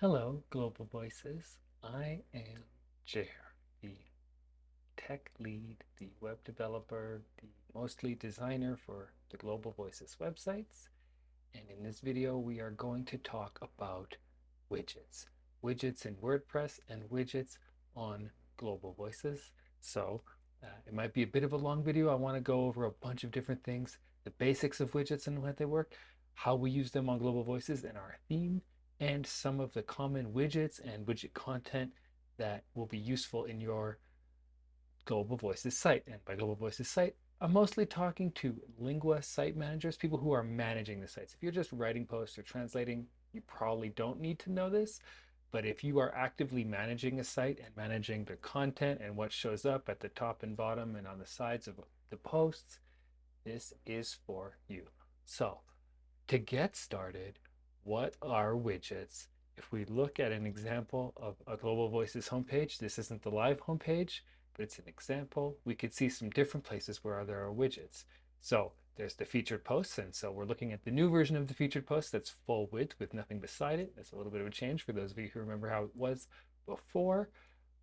Hello, Global Voices. I am Jer, the tech lead, the web developer, the mostly designer for the Global Voices websites. And in this video, we are going to talk about widgets. Widgets in WordPress and widgets on Global Voices. So uh, it might be a bit of a long video. I want to go over a bunch of different things, the basics of widgets and how they work, how we use them on Global Voices and our theme, and some of the common widgets and widget content that will be useful in your Global Voices site. And by Global Voices site, I'm mostly talking to Lingua site managers, people who are managing the sites. If you're just writing posts or translating, you probably don't need to know this. But if you are actively managing a site and managing the content and what shows up at the top and bottom and on the sides of the posts, this is for you. So to get started, what are widgets? If we look at an example of a Global Voices homepage, this isn't the live homepage, but it's an example. We could see some different places where there are widgets. So there's the featured posts. And so we're looking at the new version of the featured post that's full width with nothing beside it. That's a little bit of a change for those of you who remember how it was before.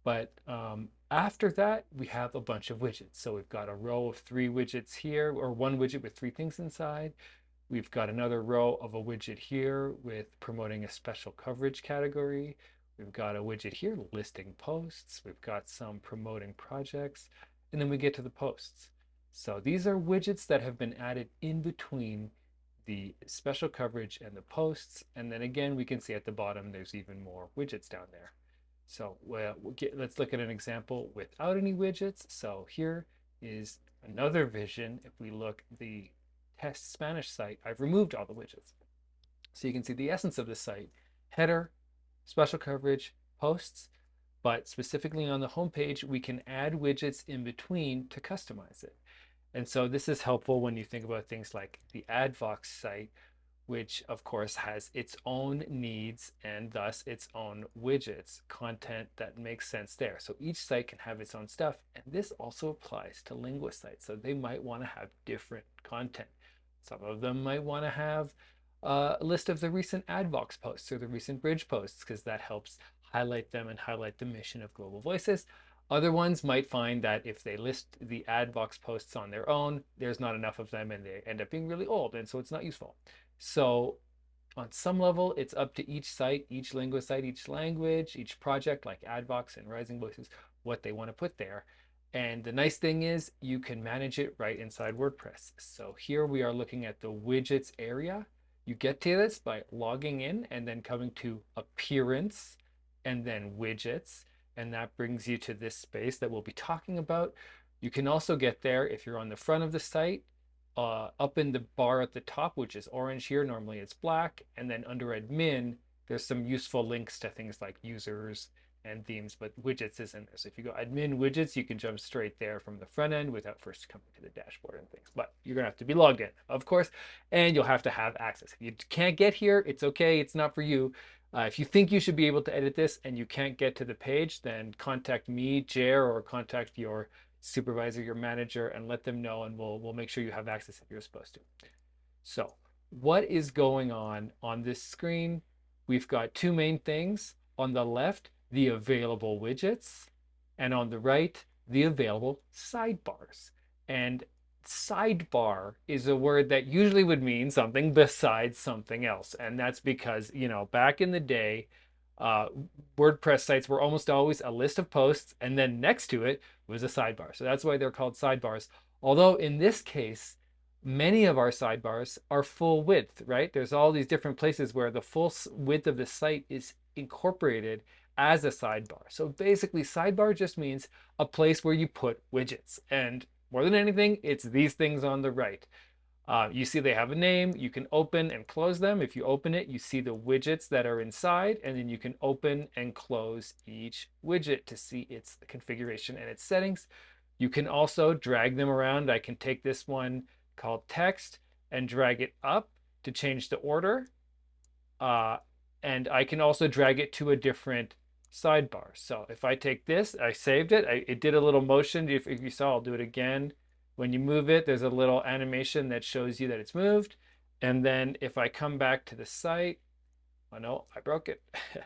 But um, after that, we have a bunch of widgets. So we've got a row of three widgets here, or one widget with three things inside. We've got another row of a widget here with promoting a special coverage category. We've got a widget here listing posts. We've got some promoting projects. And then we get to the posts. So these are widgets that have been added in between the special coverage and the posts. And then again, we can see at the bottom, there's even more widgets down there. So well, get, let's look at an example without any widgets. So here is another vision. If we look the Spanish site, I've removed all the widgets. So you can see the essence of the site, header, special coverage, posts, but specifically on the homepage, we can add widgets in between to customize it. And so this is helpful when you think about things like the AdVox site, which of course has its own needs and thus its own widgets, content that makes sense there. So each site can have its own stuff. And this also applies to Lingua sites. So they might want to have different content. Some of them might want to have uh, a list of the recent AdVox posts or the recent bridge posts because that helps highlight them and highlight the mission of Global Voices. Other ones might find that if they list the AdVox posts on their own, there's not enough of them and they end up being really old and so it's not useful. So on some level, it's up to each site, each Lingua site, each language, each project like AdVox and Rising Voices, what they want to put there. And the nice thing is you can manage it right inside WordPress. So here we are looking at the widgets area. You get to this by logging in and then coming to appearance and then widgets. And that brings you to this space that we'll be talking about. You can also get there if you're on the front of the site, uh, up in the bar at the top, which is orange here, normally it's black. And then under admin, there's some useful links to things like users and themes, but widgets isn't there. So if you go admin widgets, you can jump straight there from the front end without first coming to the dashboard and things. But you're gonna have to be logged in, of course, and you'll have to have access. If you can't get here, it's okay, it's not for you. Uh, if you think you should be able to edit this and you can't get to the page, then contact me, Jer, or contact your supervisor, your manager, and let them know, and we'll, we'll make sure you have access if you're supposed to. So what is going on on this screen? We've got two main things. On the left, the available widgets, and on the right, the available sidebars. And sidebar is a word that usually would mean something besides something else. And that's because, you know, back in the day, uh, WordPress sites were almost always a list of posts and then next to it was a sidebar. So that's why they're called sidebars. Although in this case, many of our sidebars are full width, right? There's all these different places where the full width of the site is incorporated as a sidebar. So basically sidebar just means a place where you put widgets. And more than anything, it's these things on the right. Uh, you see they have a name, you can open and close them. If you open it, you see the widgets that are inside, and then you can open and close each widget to see its configuration and its settings. You can also drag them around. I can take this one called text and drag it up to change the order. Uh, and I can also drag it to a different sidebar. So if I take this, I saved it. I, it did a little motion. If, if you saw, I'll do it again. When you move it, there's a little animation that shows you that it's moved. And then if I come back to the site, Oh no, I broke it.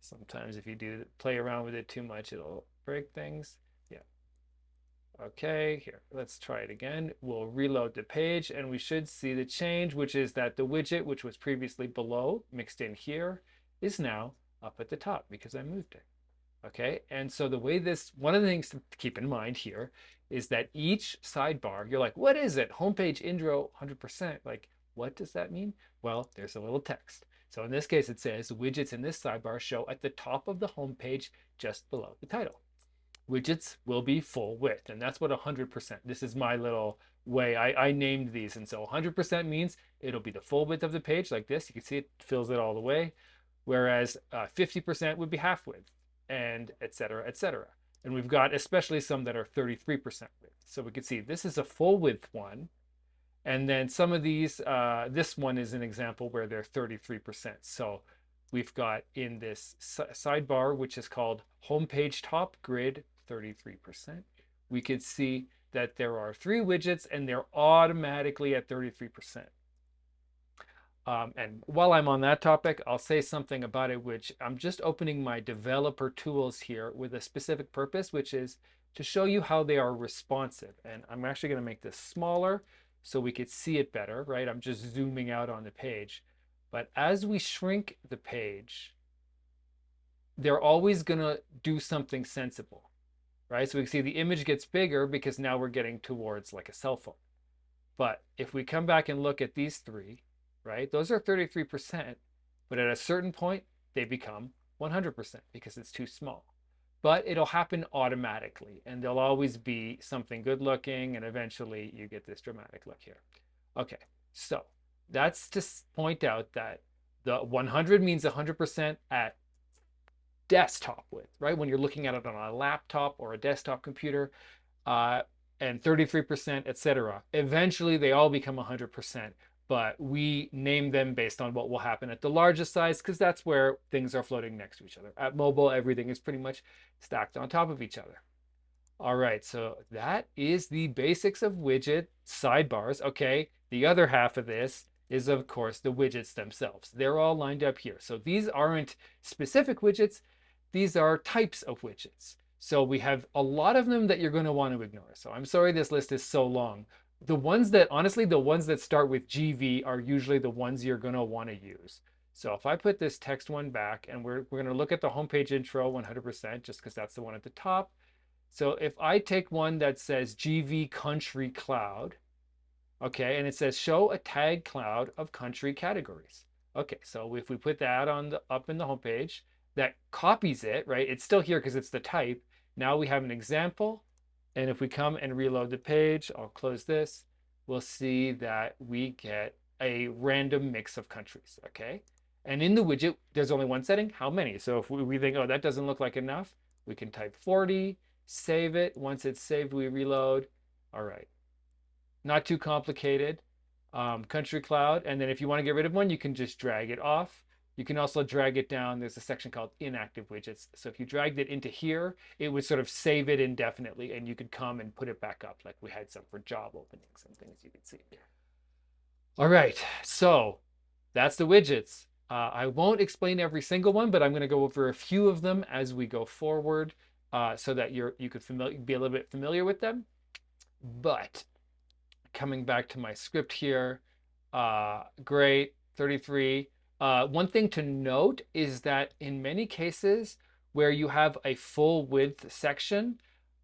Sometimes if you do play around with it too much, it'll break things. Yeah. Okay, here, let's try it again. We'll reload the page and we should see the change, which is that the widget, which was previously below, mixed in here, is now up at the top because I moved it. Okay, and so the way this, one of the things to keep in mind here is that each sidebar, you're like, what is it? Homepage intro 100%. Like, what does that mean? Well, there's a little text. So in this case, it says widgets in this sidebar show at the top of the homepage just below the title. Widgets will be full width, and that's what 100%. This is my little way I, I named these. And so 100% means it'll be the full width of the page like this. You can see it fills it all the way. Whereas 50% uh, would be half width and et cetera, et cetera. And we've got especially some that are 33% width. So we can see this is a full width one and then some of these, uh, this one is an example where they're 33%. So we've got in this sidebar, which is called homepage top grid 33%. We could see that there are three widgets and they're automatically at 33%. Um, and while I'm on that topic, I'll say something about it, which I'm just opening my developer tools here with a specific purpose, which is to show you how they are responsive. And I'm actually going to make this smaller so we could see it better, right? I'm just zooming out on the page. But as we shrink the page, they're always going to do something sensible, right? So we can see the image gets bigger because now we're getting towards like a cell phone. But if we come back and look at these three, right, those are 33%, but at a certain point, they become 100% because it's too small but it'll happen automatically and there'll always be something good looking and eventually you get this dramatic look here. Okay, so that's to point out that the 100 means 100% at desktop width, right? When you're looking at it on a laptop or a desktop computer, uh, and 33%, etc. Eventually, they all become 100% but we name them based on what will happen at the largest size because that's where things are floating next to each other. At mobile, everything is pretty much stacked on top of each other. All right, so that is the basics of widget sidebars. Okay, the other half of this is of course the widgets themselves. They're all lined up here. So these aren't specific widgets, these are types of widgets. So we have a lot of them that you're going to want to ignore. So I'm sorry this list is so long, the ones that, honestly, the ones that start with GV are usually the ones you're going to want to use. So if I put this text one back and we're, we're going to look at the homepage intro 100% just because that's the one at the top. So if I take one that says GV country cloud, okay, and it says show a tag cloud of country categories. Okay, so if we put that on the up in the homepage, that copies it, right? It's still here because it's the type. Now we have an example and if we come and reload the page, I'll close this, we'll see that we get a random mix of countries, okay? And in the widget, there's only one setting, how many? So if we, think, oh, that doesn't look like enough, we can type 40, save it. Once it's saved, we reload. All right, not too complicated. Um, country cloud, and then if you want to get rid of one, you can just drag it off. You can also drag it down. There's a section called inactive widgets. So if you dragged it into here, it would sort of save it indefinitely and you could come and put it back up like we had some for job openings and things you could see. All right, so that's the widgets. Uh, I won't explain every single one, but I'm going to go over a few of them as we go forward uh, so that you're you could be a little bit familiar with them. But coming back to my script here, uh, great, 33. Uh, one thing to note is that in many cases where you have a full width section,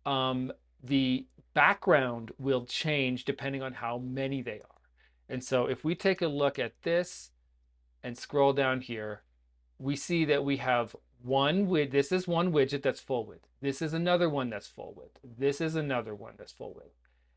um, the background will change depending on how many they are. And so if we take a look at this and scroll down here, we see that we have one with this is one widget that's full width. This is another one that's full width. This is another one that's full width.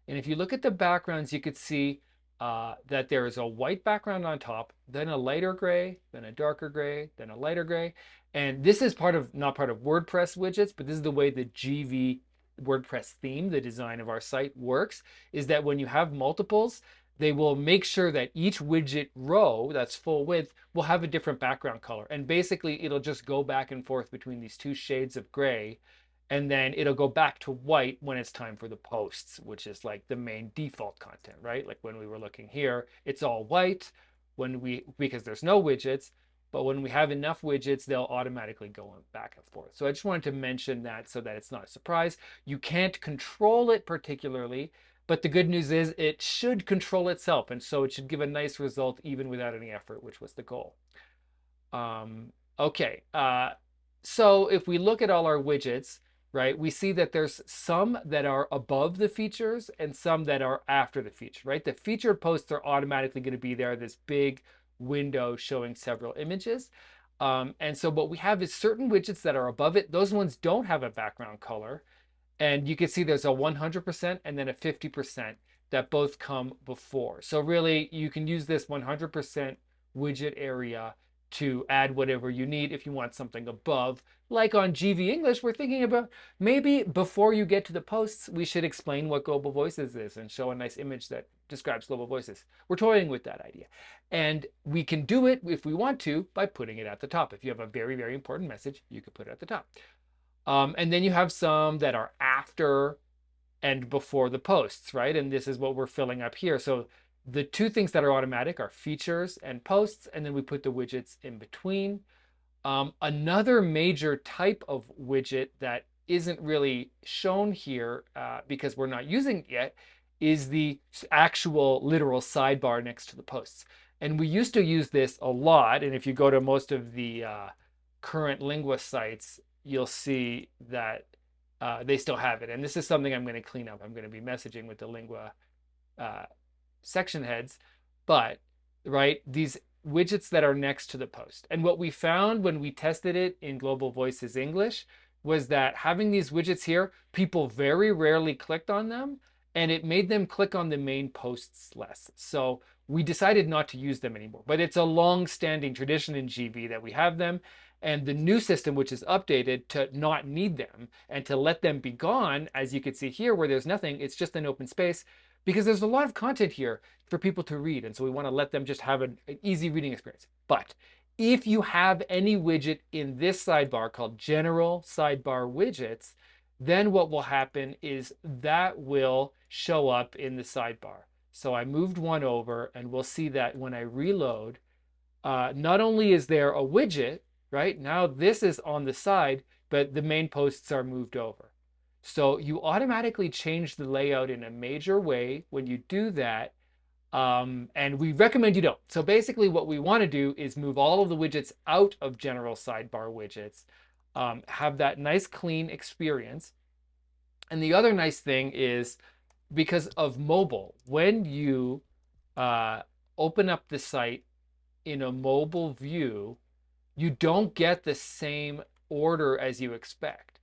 And if you look at the backgrounds, you could see uh, that there is a white background on top, then a lighter gray, then a darker gray, then a lighter gray. And this is part of, not part of WordPress widgets, but this is the way the GV WordPress theme, the design of our site works, is that when you have multiples, they will make sure that each widget row that's full width will have a different background color. And basically it'll just go back and forth between these two shades of gray and then it'll go back to white when it's time for the posts, which is like the main default content, right? Like when we were looking here, it's all white when we, because there's no widgets. but when we have enough widgets, they'll automatically go back and forth. So I just wanted to mention that so that it's not a surprise. You can't control it particularly, but the good news is it should control itself. And so it should give a nice result even without any effort, which was the goal. Um, okay, uh, so if we look at all our widgets, right, we see that there's some that are above the features and some that are after the feature, right? The featured posts are automatically going to be there, this big window showing several images. Um, and so what we have is certain widgets that are above it. Those ones don't have a background color. And you can see there's a 100% and then a 50% that both come before. So really you can use this 100% widget area to add whatever you need if you want something above. Like on GV English, we're thinking about maybe before you get to the posts, we should explain what Global Voices is and show a nice image that describes Global Voices. We're toying with that idea. And we can do it if we want to by putting it at the top. If you have a very, very important message, you could put it at the top. Um, and then you have some that are after and before the posts, right? And this is what we're filling up here. So the two things that are automatic are features and posts, and then we put the widgets in between. Um, another major type of widget that isn't really shown here uh, because we're not using it yet is the actual literal sidebar next to the posts. And we used to use this a lot. And if you go to most of the uh, current Lingua sites, you'll see that uh, they still have it. And this is something I'm going to clean up. I'm going to be messaging with the Lingua uh, section heads, but right, these widgets that are next to the post. And what we found when we tested it in Global Voices English was that having these widgets here, people very rarely clicked on them and it made them click on the main posts less. So we decided not to use them anymore, but it's a long standing tradition in GV that we have them. And the new system, which is updated to not need them and to let them be gone, as you can see here where there's nothing, it's just an open space because there's a lot of content here for people to read. And so we want to let them just have an, an easy reading experience. But if you have any widget in this sidebar called general sidebar widgets, then what will happen is that will show up in the sidebar. So I moved one over and we'll see that when I reload, uh, not only is there a widget, right? Now this is on the side, but the main posts are moved over. So you automatically change the layout in a major way when you do that. Um, and we recommend you don't. So basically what we want to do is move all of the widgets out of general sidebar widgets, um, have that nice clean experience. And the other nice thing is because of mobile, when you uh, open up the site in a mobile view, you don't get the same order as you expect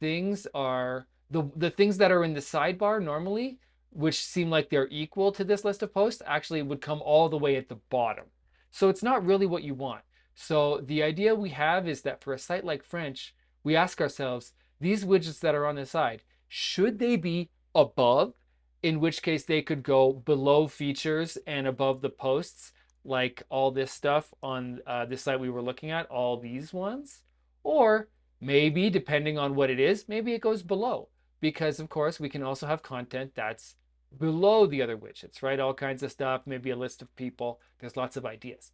things are the the things that are in the sidebar normally which seem like they're equal to this list of posts actually would come all the way at the bottom. So it's not really what you want. So the idea we have is that for a site like french we ask ourselves these widgets that are on the side should they be above? In which case they could go below features and above the posts like all this stuff on uh, this site we were looking at all these ones? Or Maybe, depending on what it is, maybe it goes below because of course we can also have content that's below the other widgets, right? All kinds of stuff, maybe a list of people. There's lots of ideas.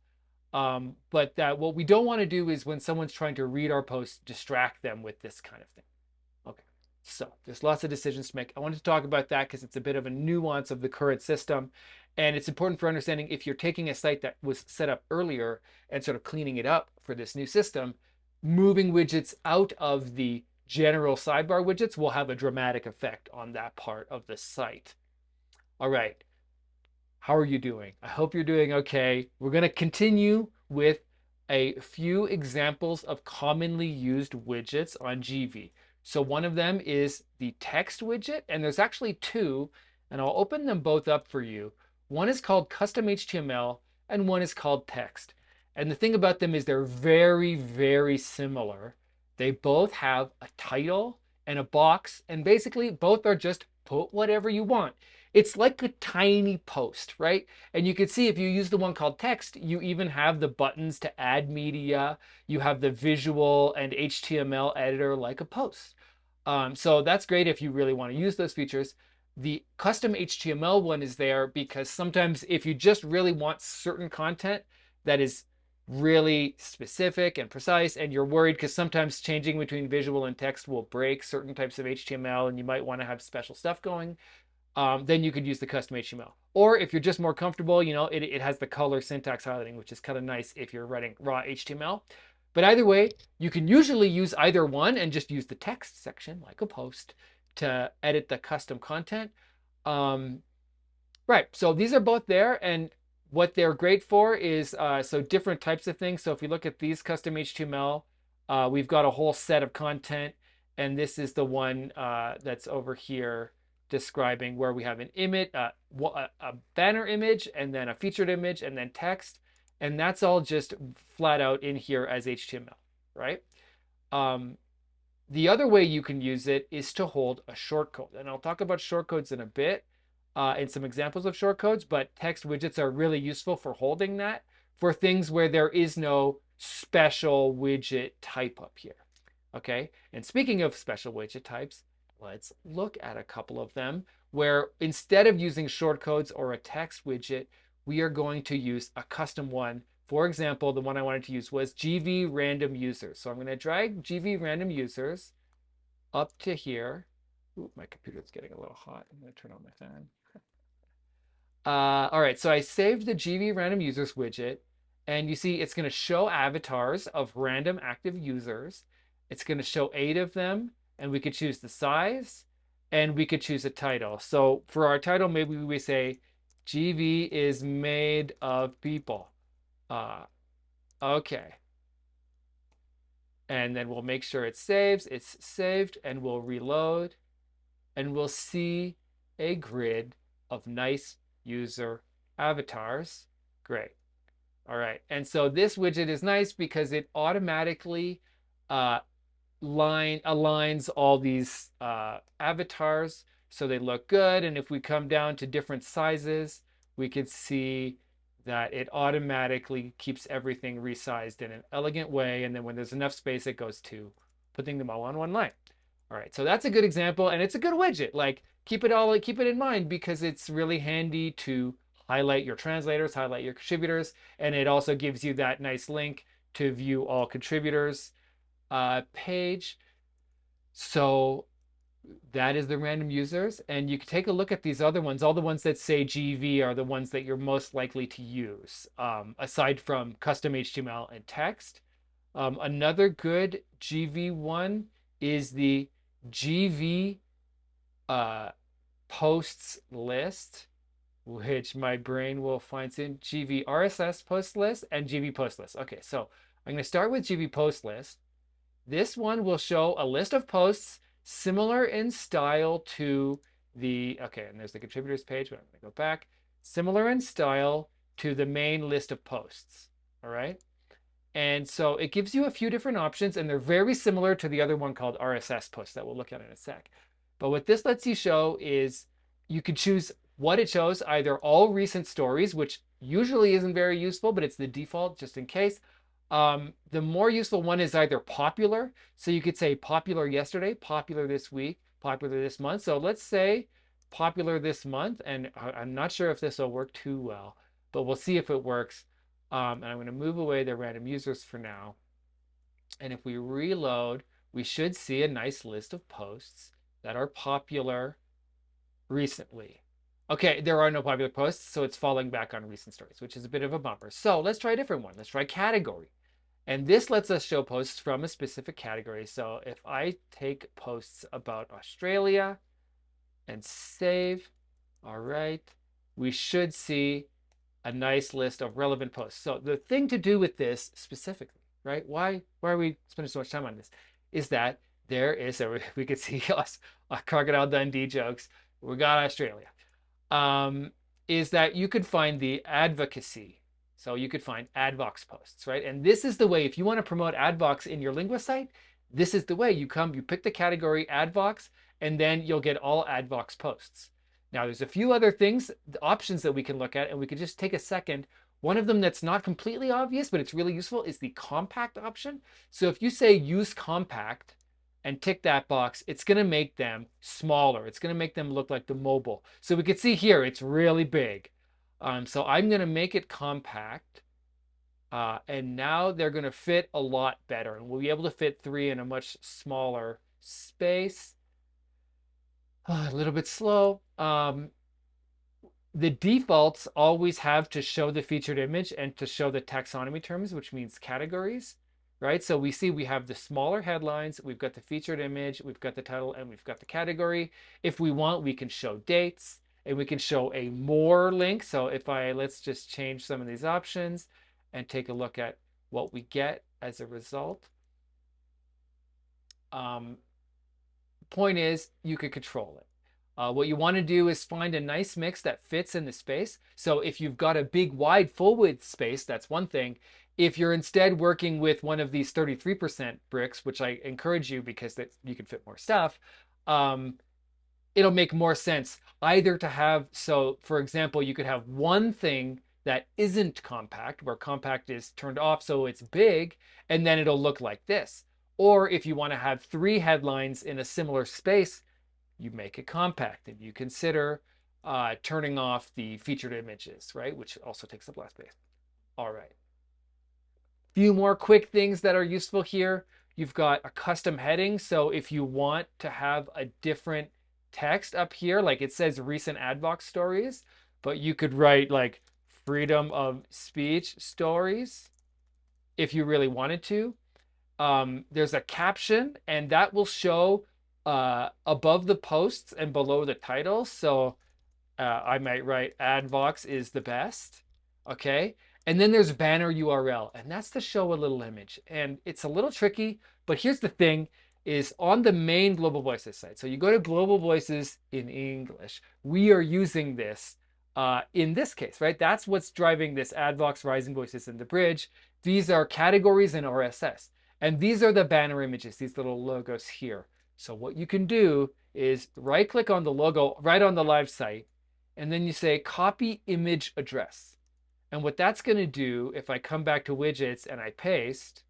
Um, but that what we don't want to do is when someone's trying to read our post, distract them with this kind of thing. Okay, so there's lots of decisions to make. I wanted to talk about that because it's a bit of a nuance of the current system. And it's important for understanding if you're taking a site that was set up earlier and sort of cleaning it up for this new system, moving widgets out of the general sidebar widgets will have a dramatic effect on that part of the site. All right, how are you doing? I hope you're doing okay. We're going to continue with a few examples of commonly used widgets on GV. So one of them is the text widget, and there's actually two, and I'll open them both up for you. One is called custom HTML, and one is called text. And the thing about them is they're very, very similar. They both have a title and a box, and basically both are just put whatever you want. It's like a tiny post, right? And you can see if you use the one called text, you even have the buttons to add media. You have the visual and HTML editor like a post. Um, so that's great if you really want to use those features. The custom HTML one is there because sometimes if you just really want certain content that is really specific and precise and you're worried because sometimes changing between visual and text will break certain types of HTML and you might want to have special stuff going, um, then you could use the custom HTML. Or if you're just more comfortable, you know, it, it has the color syntax highlighting, which is kind of nice if you're writing raw HTML. But either way, you can usually use either one and just use the text section like a post to edit the custom content. Um, right, so these are both there and what they're great for is uh, so different types of things. So if you look at these custom HTML, uh, we've got a whole set of content and this is the one uh, that's over here describing where we have an image, uh, a banner image, and then a featured image, and then text. And that's all just flat out in here as HTML, right? Um, the other way you can use it is to hold a shortcode. And I'll talk about shortcodes in a bit uh, and some examples of shortcodes, but text widgets are really useful for holding that for things where there is no special widget type up here. Okay, and speaking of special widget types, let's look at a couple of them where instead of using shortcodes or a text widget, we are going to use a custom one. For example, the one I wanted to use was GV random users. So I'm going to drag GV random users up to here. Ooh, my computer's getting a little hot. I'm going to turn on my fan. Uh, all right, so I saved the GV random users widget and you see it's going to show avatars of random active users. It's going to show eight of them and we could choose the size and we could choose a title. So for our title, maybe we say GV is made of people. Uh, okay. And then we'll make sure it saves. It's saved and we'll reload and we'll see a grid of nice user avatars. Great. All right. And so this widget is nice because it automatically uh, line aligns all these uh, avatars so they look good. And if we come down to different sizes, we could see that it automatically keeps everything resized in an elegant way. And then when there's enough space, it goes to putting them all on one line. All right, so that's a good example and it's a good widget. Like keep it all, keep it in mind because it's really handy to highlight your translators, highlight your contributors, and it also gives you that nice link to view all contributors uh, page. So that is the random users. And you can take a look at these other ones. All the ones that say GV are the ones that you're most likely to use, um, aside from custom HTML and text. Um, another good GV one is the GV uh, posts list, which my brain will find soon. GV RSS post list and GV post list. Okay, so I'm going to start with GV post list. This one will show a list of posts similar in style to the, okay, and there's the contributors page, but I'm gonna go back. Similar in style to the main list of posts, all right? And so it gives you a few different options and they're very similar to the other one called RSS posts that we'll look at in a sec. But what this lets you show is you can choose what it shows, either all recent stories, which usually isn't very useful, but it's the default just in case, um, the more useful one is either popular. So you could say popular yesterday, popular this week, popular this month. So let's say popular this month. And I'm not sure if this will work too well, but we'll see if it works. Um, and I'm going to move away the random users for now. And if we reload, we should see a nice list of posts that are popular recently. Okay, there are no popular posts, so it's falling back on recent stories, which is a bit of a bumper. So let's try a different one. Let's try category. And this lets us show posts from a specific category. So if I take posts about Australia and save, all right, we should see a nice list of relevant posts. So the thing to do with this specifically, right? Why, why are we spending so much time on this? Is that there is a, we could see us, Crocodile Dundee jokes. We got Australia. Um, is that you could find the advocacy so you could find AdVox posts, right? And this is the way, if you want to promote AdVox in your Lingua site, this is the way you come, you pick the category AdVox, and then you'll get all AdVox posts. Now there's a few other things, options that we can look at, and we could just take a second. One of them that's not completely obvious, but it's really useful is the compact option. So if you say use compact and tick that box, it's gonna make them smaller. It's gonna make them look like the mobile. So we can see here, it's really big. Um, so I'm going to make it compact. Uh, and now they're going to fit a lot better. And we'll be able to fit three in a much smaller space. A little bit slow. Um, the defaults always have to show the featured image and to show the taxonomy terms, which means categories, right? So we see we have the smaller headlines, we've got the featured image, we've got the title, and we've got the category. If we want, we can show dates and we can show a more link. So if I, let's just change some of these options and take a look at what we get as a result. Um, point is you could control it. Uh, what you want to do is find a nice mix that fits in the space. So if you've got a big wide full width space, that's one thing. If you're instead working with one of these 33% bricks, which I encourage you because that you can fit more stuff, um, it'll make more sense either to have, so for example, you could have one thing that isn't compact, where compact is turned off so it's big, and then it'll look like this. Or if you want to have three headlines in a similar space, you make it compact and you consider uh, turning off the featured images, right? Which also takes up less space. All right. Few more quick things that are useful here. You've got a custom heading. So if you want to have a different text up here, like it says recent Advox stories, but you could write like freedom of speech stories if you really wanted to. Um, there's a caption and that will show uh, above the posts and below the title. So uh, I might write Advox is the best. Okay. And then there's banner URL, and that's to show a little image. And it's a little tricky, but here's the thing is on the main Global Voices site. So you go to Global Voices in English. We are using this uh, in this case, right? That's what's driving this Advox Rising Voices in the bridge. These are categories in RSS. And these are the banner images, these little logos here. So what you can do is right click on the logo right on the live site, and then you say copy image address. And what that's going to do, if I come back to widgets and I paste,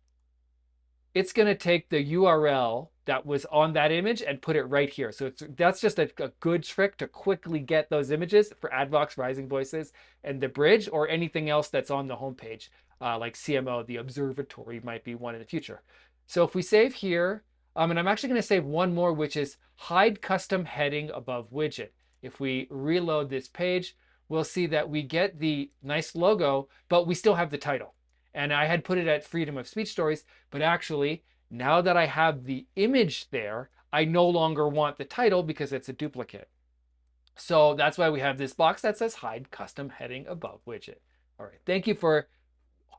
it's going to take the URL that was on that image and put it right here. So that's just a, a, good trick to quickly get those images for Advox Rising Voices and the bridge or anything else that's on the homepage, uh, like CMO, the observatory might be one in the future. So if we save here, um, and I'm actually going to save one more, which is hide custom heading above widget. If we reload this page, we'll see that we get the nice logo, but we still have the title. And I had put it at freedom of speech stories, but actually now that I have the image there, I no longer want the title because it's a duplicate. So that's why we have this box that says hide custom heading above widget. All right, thank you for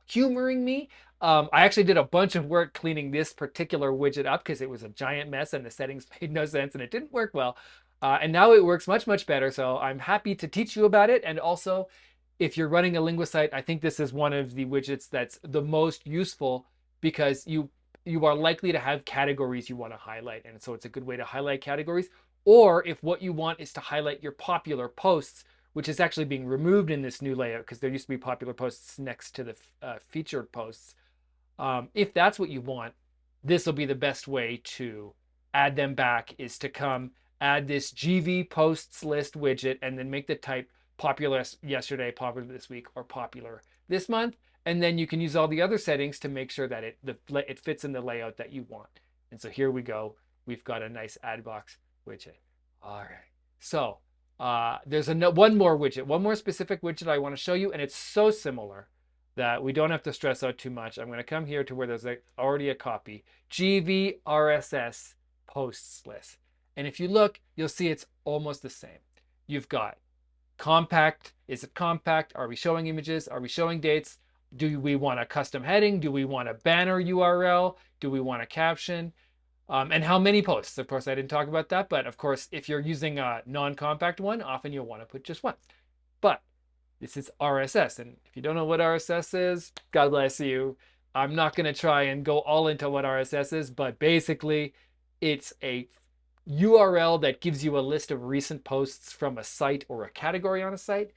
humoring me. Um, I actually did a bunch of work cleaning this particular widget up because it was a giant mess and the settings made no sense and it didn't work well. Uh, and now it works much, much better. So I'm happy to teach you about it. And also, if you're running a LinguaSite, I think this is one of the widgets that's the most useful because you you are likely to have categories you want to highlight. And so it's a good way to highlight categories. Or if what you want is to highlight your popular posts, which is actually being removed in this new layout because there used to be popular posts next to the uh, featured posts. Um, if that's what you want, this will be the best way to add them back is to come add this GV posts list widget and then make the type popular yesterday, popular this week, or popular this month. And then you can use all the other settings to make sure that it, the, it fits in the layout that you want. And so here we go. We've got a nice Advox widget. All right. So uh, there's a one more widget, one more specific widget I want to show you, and it's so similar that we don't have to stress out too much. I'm going to come here to where there's a, already a copy, GV RSS posts list. And if you look, you'll see it's almost the same. You've got compact. Is it compact? Are we showing images? Are we showing dates? Do we want a custom heading? Do we want a banner URL? Do we want a caption? Um, and how many posts? Of course, I didn't talk about that, but of course, if you're using a non-compact one, often you'll want to put just one. But this is RSS, and if you don't know what RSS is, God bless you. I'm not going to try and go all into what RSS is, but basically, it's a URL that gives you a list of recent posts from a site or a category on a site.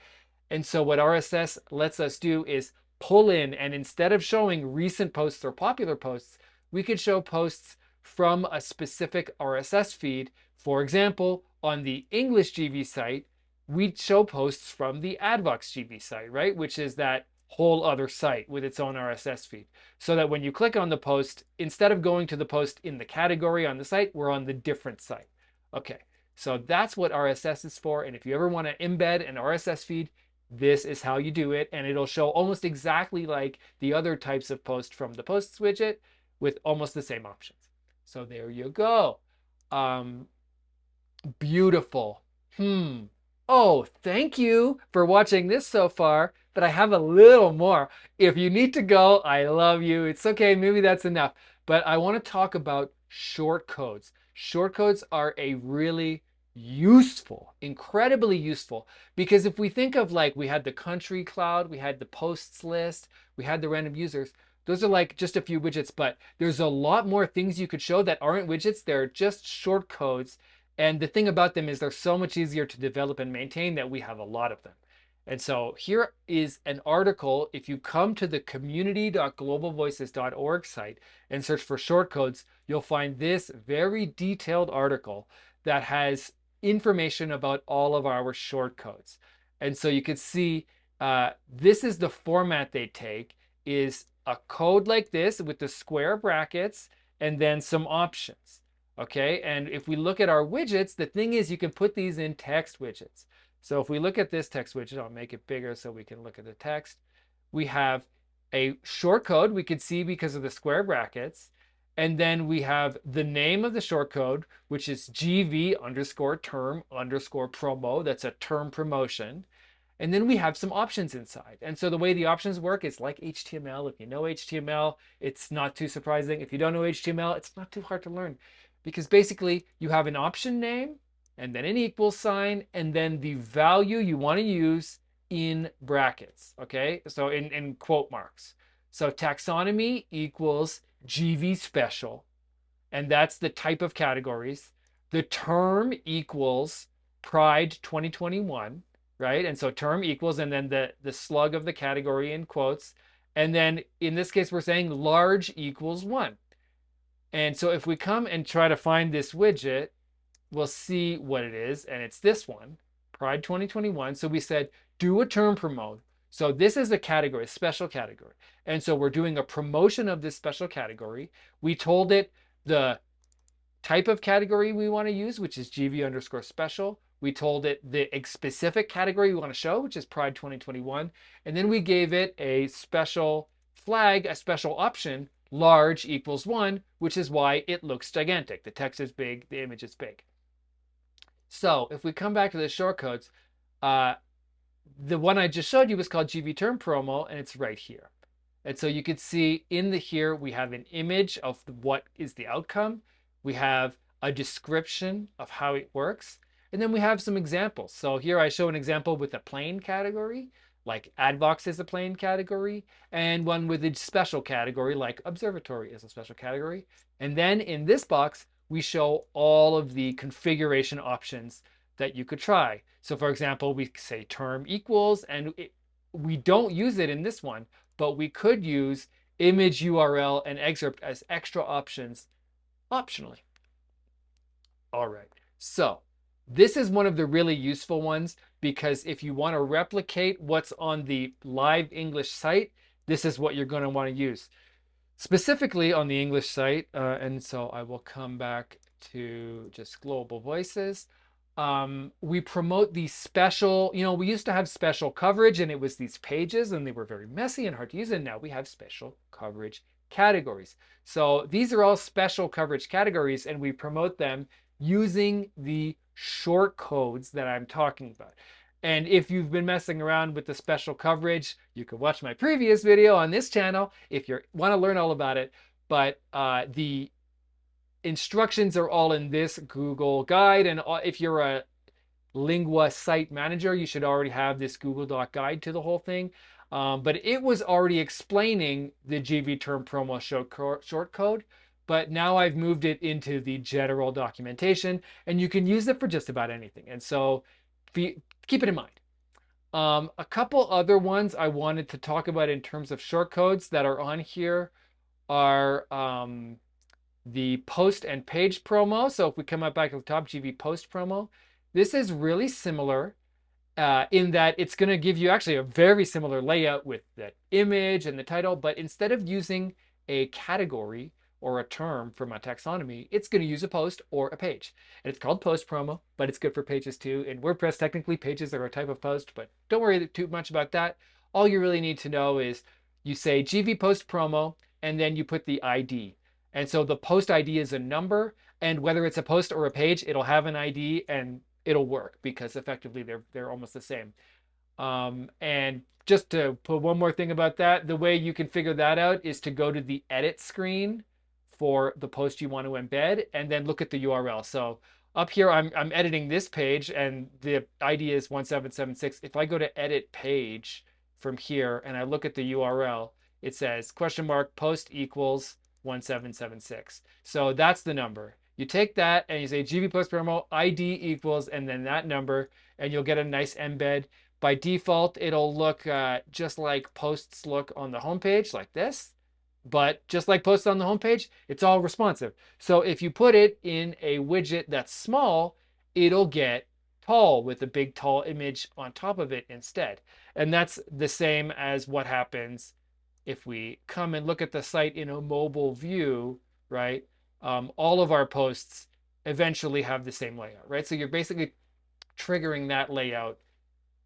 And so what RSS lets us do is pull in, and instead of showing recent posts or popular posts, we could show posts from a specific RSS feed. For example, on the English GV site, we'd show posts from the Advox GV site, right? Which is that whole other site with its own RSS feed. So that when you click on the post, instead of going to the post in the category on the site, we're on the different site. Okay, so that's what RSS is for. And if you ever want to embed an RSS feed, this is how you do it. And it'll show almost exactly like the other types of posts from the posts widget with almost the same options. So there you go. Um, beautiful. Hmm. Oh, thank you for watching this so far, but I have a little more. If you need to go, I love you. It's okay, maybe that's enough. But I want to talk about short codes. Short codes are a really useful, incredibly useful. Because if we think of like we had the country cloud, we had the posts list, we had the random users, those are like just a few widgets, but there's a lot more things you could show that aren't widgets. They're just short codes. And the thing about them is they're so much easier to develop and maintain that we have a lot of them. And so here is an article. If you come to the community.globalvoices.org site and search for shortcodes, you'll find this very detailed article that has information about all of our shortcodes. And so you can see uh, this is the format they take is a code like this with the square brackets and then some options. Okay, and if we look at our widgets, the thing is you can put these in text widgets. So if we look at this text widget, I'll make it bigger so we can look at the text. We have a short code we could see because of the square brackets. And then we have the name of the short code, which is GV underscore term underscore promo. That's a term promotion. And then we have some options inside. And so the way the options work is like HTML. If you know HTML, it's not too surprising. If you don't know HTML, it's not too hard to learn because basically you have an option name and then an equal sign and then the value you want to use in brackets. Okay, so in, in quote marks. So taxonomy equals GV special, and that's the type of categories. The term equals Pride 2021, right? And so term equals, and then the, the slug of the category in quotes. And then in this case, we're saying large equals one. And so if we come and try to find this widget, we'll see what it is. And it's this one, Pride 2021. So we said, do a term promote so this is a category, a special category. And so we're doing a promotion of this special category. We told it the type of category we want to use, which is GV underscore special. We told it the specific category we want to show, which is Pride 2021. And then we gave it a special flag, a special option, large equals one, which is why it looks gigantic. The text is big, the image is big. So if we come back to the shortcodes, uh, the one I just showed you was called GV Term Promo, and it's right here. And so you can see in the here, we have an image of what is the outcome. We have a description of how it works. And then we have some examples. So here I show an example with a plain category, like Advox is a plain category, and one with a special category, like Observatory is a special category. And then in this box, we show all of the configuration options that you could try. So for example, we say term equals, and it, we don't use it in this one, but we could use image URL and excerpt as extra options optionally. All right, so this is one of the really useful ones because if you want to replicate what's on the live English site, this is what you're going to want to use. Specifically on the English site, uh, and so I will come back to just global voices um, we promote these special, you know, we used to have special coverage and it was these pages and they were very messy and hard to use. And now we have special coverage categories. So these are all special coverage categories and we promote them using the short codes that I'm talking about. And if you've been messing around with the special coverage, you can watch my previous video on this channel if you want to learn all about it. But uh, the instructions are all in this Google guide. And if you're a Lingua site manager, you should already have this Google Doc guide to the whole thing. Um, but it was already explaining the GV term promo short code. But now I've moved it into the general documentation and you can use it for just about anything. And so keep it in mind. Um, a couple other ones I wanted to talk about in terms of shortcodes that are on here are um, the post and page promo. So if we come up back to the top, GV post promo, this is really similar. uh, in that it's going to give you actually a very similar layout with the image and the title, but instead of using a category or a term from a taxonomy, it's going to use a post or a page. And it's called post promo, but it's good for pages too. In WordPress, technically pages are a type of post, but don't worry too much about that. All you really need to know is you say GV post promo, and then you put the ID. And so the post ID is a number, and whether it's a post or a page, it'll have an ID and it'll work because effectively they're they're almost the same. Um, and just to put one more thing about that, the way you can figure that out is to go to the edit screen for the post you want to embed and then look at the URL. So up here, I'm, I'm editing this page and the ID is 1776. If I go to edit page from here and I look at the URL, it says question mark post equals 1776. So that's the number. You take that and you say GV post promo ID equals and then that number and you'll get a nice embed. By default, it'll look uh, just like posts look on the homepage like this. But just like posts on the homepage, it's all responsive. So if you put it in a widget that's small, it'll get tall with a big tall image on top of it instead. And that's the same as what happens if we come and look at the site in a mobile view, right? Um, all of our posts eventually have the same layout, right? So you're basically triggering that layout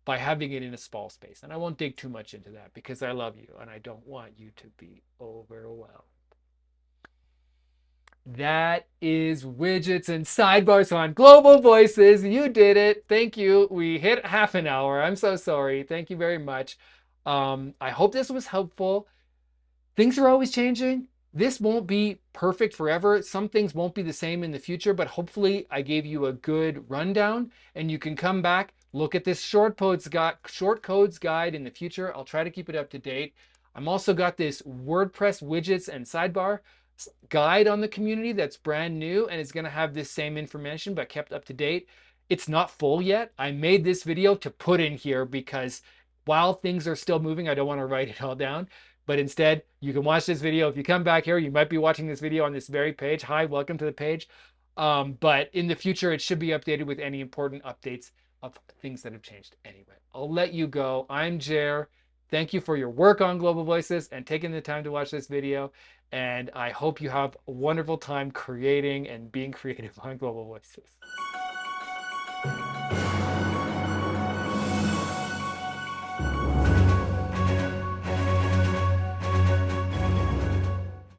by having it in a small space. And I won't dig too much into that because I love you and I don't want you to be overwhelmed. That is widgets and sidebars on Global Voices. You did it. Thank you. We hit half an hour. I'm so sorry. Thank you very much. Um, I hope this was helpful. Things are always changing. This won't be perfect forever. Some things won't be the same in the future, but hopefully I gave you a good rundown and you can come back, look at this short codes guide, short codes guide in the future. I'll try to keep it up to date. I'm also got this WordPress widgets and sidebar guide on the community that's brand new and it's going to have this same information but kept up to date. It's not full yet. I made this video to put in here because while things are still moving, I don't want to write it all down. But instead, you can watch this video. If you come back here, you might be watching this video on this very page. Hi, welcome to the page. Um, but in the future, it should be updated with any important updates of things that have changed anyway. I'll let you go. I'm Jer. Thank you for your work on Global Voices and taking the time to watch this video. And I hope you have a wonderful time creating and being creative on Global Voices.